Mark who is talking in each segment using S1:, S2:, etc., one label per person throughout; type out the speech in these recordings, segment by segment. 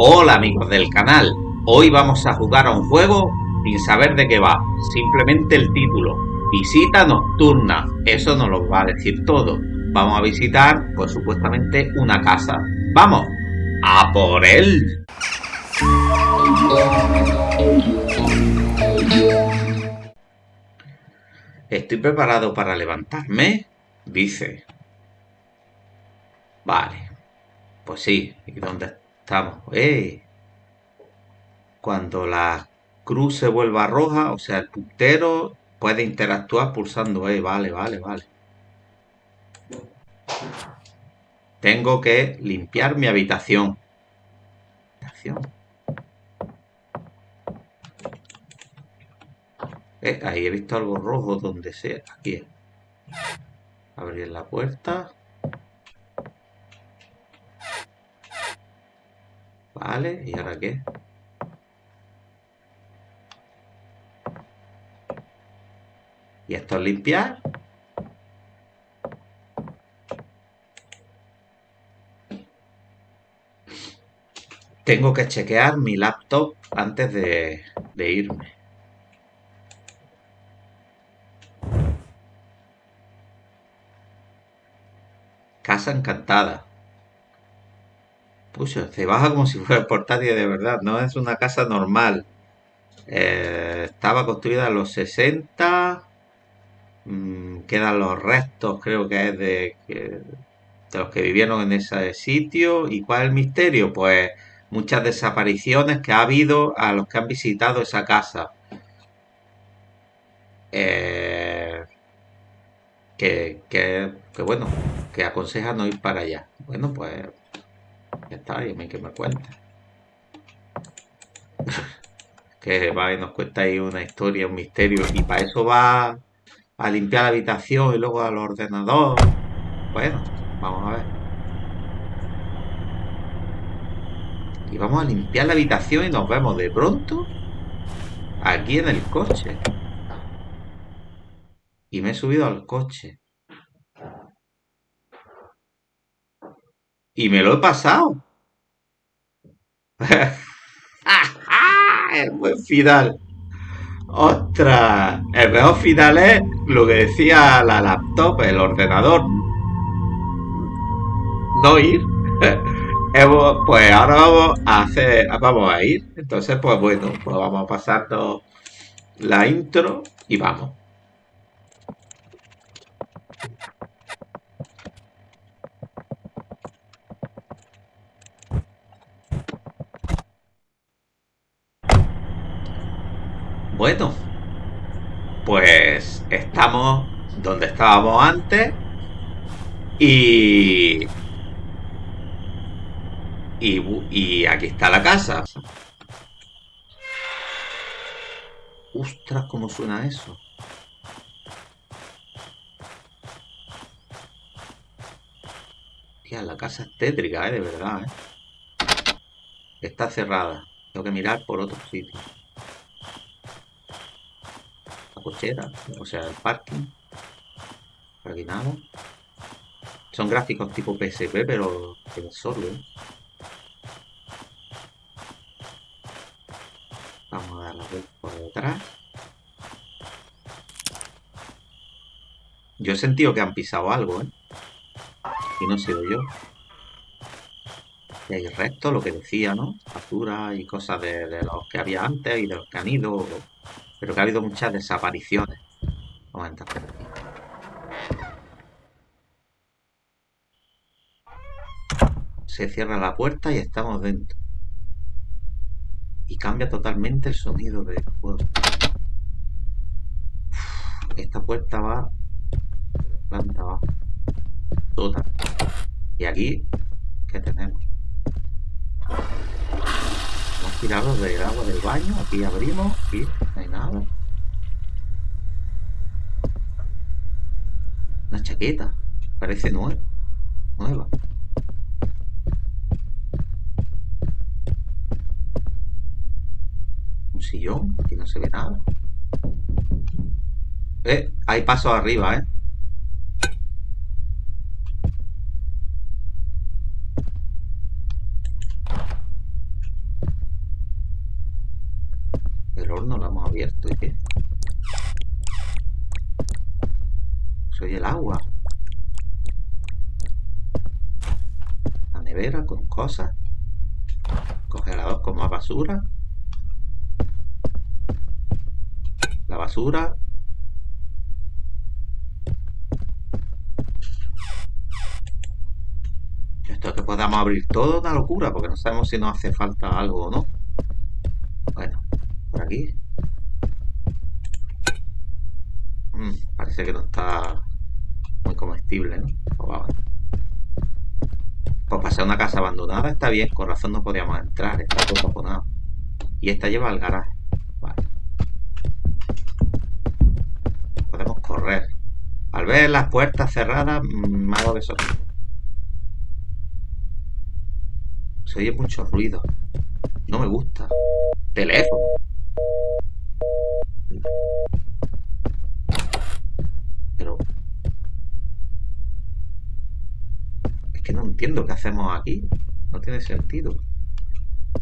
S1: Hola amigos del canal, hoy vamos a jugar a un juego sin saber de qué va, simplemente el título, visita nocturna, eso nos lo va a decir todo. Vamos a visitar, pues supuestamente, una casa. ¡Vamos! ¡A por él! ¿Estoy preparado para levantarme? Dice. Vale. Pues sí. ¿Y dónde estamos? ¡Eh! Cuando la cruz se vuelva roja, o sea, el puntero puede interactuar pulsando E. Vale, vale, vale. Tengo que limpiar mi habitación. Habitación. Eh, ahí he visto algo rojo donde sea. Aquí. Abrir la puerta. Vale, ¿y ahora qué? ¿Y esto es limpiar? Tengo que chequear mi laptop antes de, de irme. Casa encantada. Pucha, se baja como si fuera portátil de verdad. No es una casa normal. Eh, estaba construida en los 60. Mm, quedan los restos, creo que es de, de los que vivieron en ese sitio. ¿Y cuál es el misterio? Pues muchas desapariciones que ha habido a los que han visitado esa casa. Eh, que, que, que bueno, que aconseja no ir para allá. Bueno, pues ya está, y a mí que me cuenta. que va y nos cuenta ahí una historia, un misterio, y para eso va a limpiar la habitación y luego al ordenador. Bueno, vamos a ver. Y vamos a limpiar la habitación y nos vemos de pronto aquí en el coche. Y me he subido al coche. Y me lo he pasado. el buen final. ¡Ostras! El mejor final es lo que decía la laptop, el ordenador. No ir. pues ahora vamos a hacer, vamos a ir. Entonces, pues bueno, pues vamos a pasarnos la intro y vamos. Bueno, pues estamos donde estábamos antes y, y, aquí está la casa. Ostras, ¿cómo suena eso? Tía, la casa es tétrica, ¿eh? De verdad, ¿eh? Está cerrada. Tengo que mirar por otro sitio o sea, el parking. Por aquí nada. Son gráficos tipo PSP, pero que solo. Vamos a dar la vuelta por detrás. Yo he sentido que han pisado algo, ¿eh? Y no he sido yo. Y hay restos, lo que decía, ¿no? Facturas y cosas de, los que había antes y de los que han ido pero que ha habido muchas desapariciones. Vamos. Se cierra la puerta y estamos dentro. Y cambia totalmente el sonido del juego. Esta puerta va planta abajo. Toda. Y aquí, ¿qué tenemos? Tirado del agua del baño. Aquí abrimos y no hay nada. Una chaqueta. Parece nueva. Nueva. Un sillón. Aquí no se ve nada. Eh, hay pasos arriba, eh. Horno lo hemos abierto. ¿Y qué? Soy el agua. La nevera con cosas. Congelador con más basura. La basura. Esto es que podamos abrir todo una locura, porque no sabemos si nos hace falta algo o no. Mm, parece que no está muy comestible, ¿no? Pues, pues para ser una casa abandonada está bien, con razón no podíamos entrar, está todo taponado. Y esta lleva al garaje. Vale. Podemos correr. Al ver las puertas cerradas, mm, me hago de Se oye mucho ruido. No me gusta. Teléfono. Pero... Es que no entiendo qué hacemos aquí. No tiene sentido.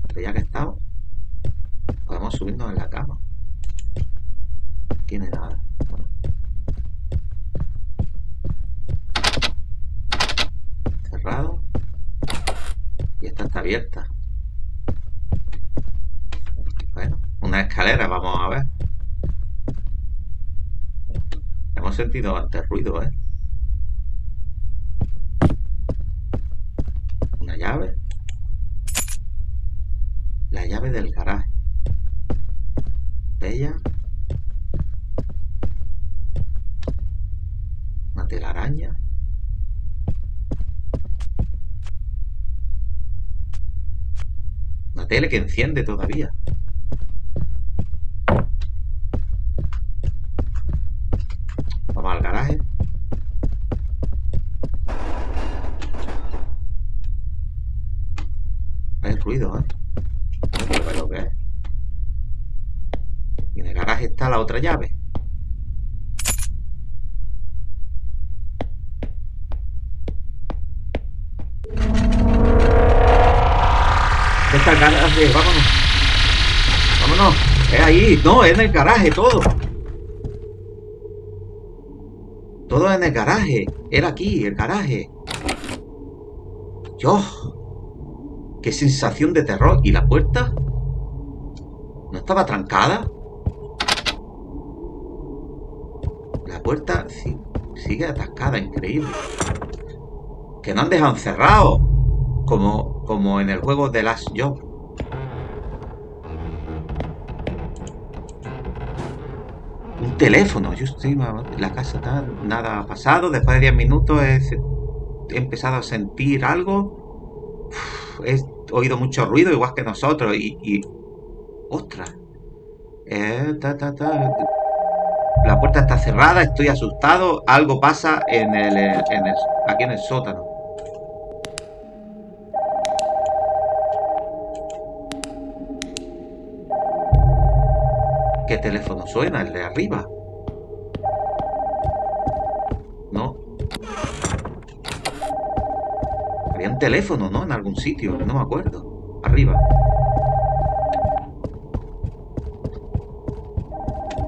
S1: Pero ya que estamos, podemos subirnos en la cama. No tiene nada. Cerrado. Y esta está abierta. Bueno, una escalera, vamos a ver. Hemos sentido antes ruido, ¿eh? Una llave. La llave del garaje. Bella. Una telaraña. Una tele que enciende todavía. Vamos al garaje. Hay ruido, ¿eh? No lo que es. Y en el garaje está la otra llave. Garaje, vámonos. Vámonos. Es ahí. No, es en el garaje todo. Todo en el garaje. Era aquí, el garaje. Dios. Qué sensación de terror. ¿Y la puerta? ¿No estaba trancada? Puerta sigue atascada, increíble. Que no han dejado encerrado. Como, como en el juego de Last Job. Un teléfono. Yo estoy... La casa está... Nada ha pasado. Después de 10 minutos he, empezado a sentir algo. he oído mucho ruido, igual que nosotros. Y... y ¡Ostras! Eh, la puerta está cerrada, estoy asustado. Algo pasa en el, aquí en el sótano. ¿Qué teléfono suena? El de arriba. No. Había un teléfono, ¿no? En algún sitio, no me acuerdo. Arriba.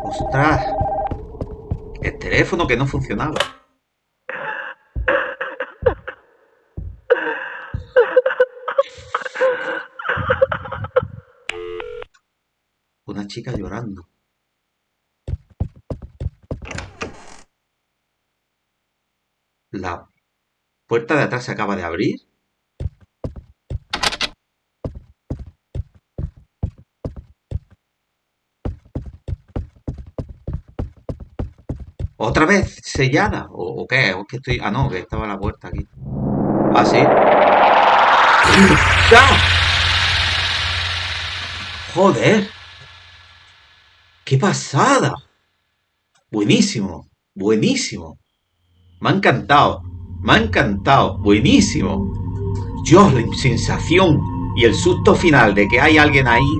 S1: ¡Ostras! El teléfono que no funcionaba. Una chica llorando. La puerta de atrás se acaba de abrir. ¿Otra vez sellada? ¿O, qué? ¿O que estoy...? Ah, no, que estaba la puerta aquí. ¿Ah, sí? ¡Ya! ¡Joder! ¡Qué pasada! Buenísimo, buenísimo. Me ha encantado, me ha encantado, buenísimo. Dios, la sensación y el susto final de que hay alguien ahí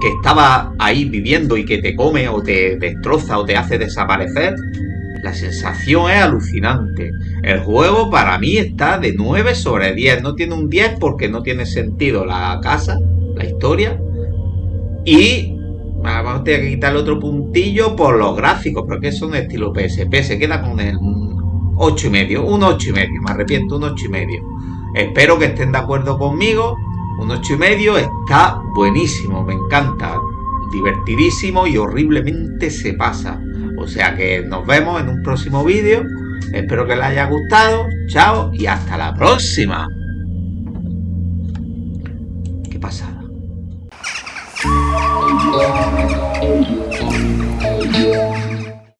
S1: que estaba ahí viviendo y que te come o te destroza o te hace desaparecer. La sensación es alucinante. El juego para mí está de 9 sobre 10. No tiene un 10 porque no tiene sentido la casa, la historia. Y Vamos a tener que quitar el otro puntillo por los gráficos, porque es un estilo PSP. Se queda con el 8 y medio, un 8 y medio, me arrepiento, un 8 y medio. Espero que estén de acuerdo conmigo. Un 8 y medio está buenísimo, me encanta. Divertidísimo y horriblemente se pasa. O sea que nos vemos en un próximo vídeo. Espero que les haya gustado. Chao y hasta la próxima. ¿Qué pasada?